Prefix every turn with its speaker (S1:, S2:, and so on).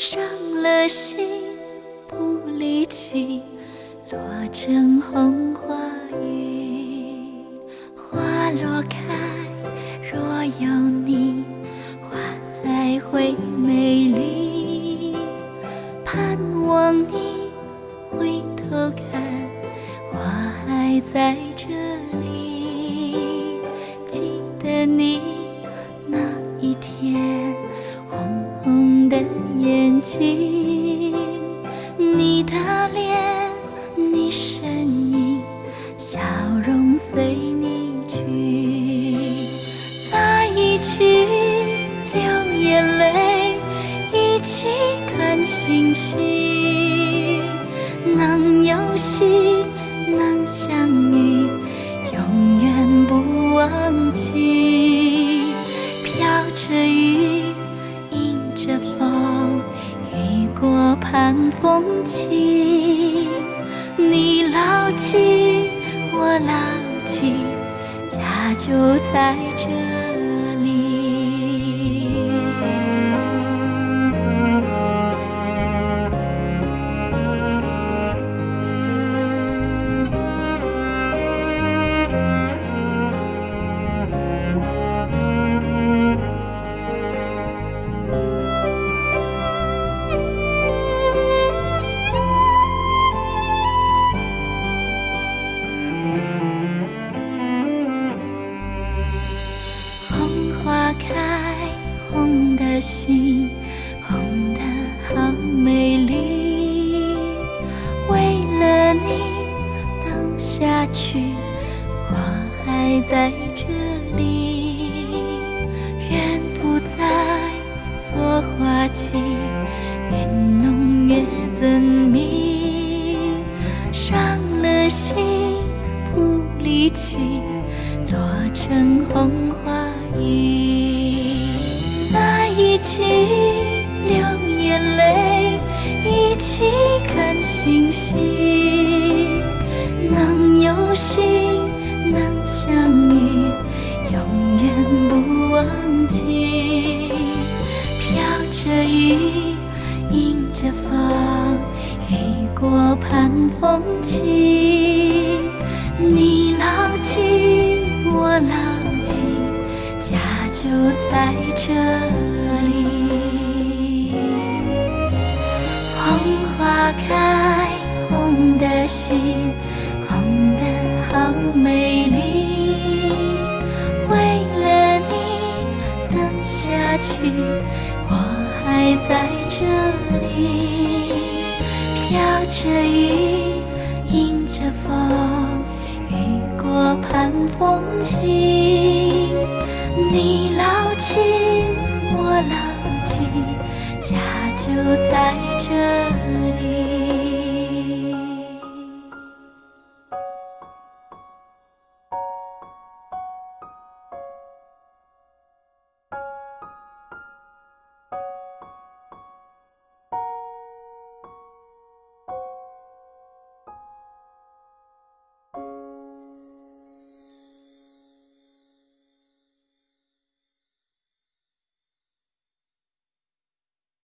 S1: 伤了心不离弃落成红花雨花落开若有你花才会美丽盼望你回头看我还在这里记得你那一天。睛，你的脸，你身影，笑容随你去，在一起流眼泪，一起看星星，能有幸你牢记，我牢记，家就在这。心，红的好美丽。为了你等下去，我还在这里。人不在做花期，越浓越增密。伤了心不离弃。落成红花雨，起流眼泪，一起看星星，能有幸能相遇，永远不忘记。飘着雨，迎着风，雨过盼风起，在这里。红花开，红的心，红的好美丽。为了你等下去，我还在这里。飘着雨，迎着风。雨过盼风起，就在这里。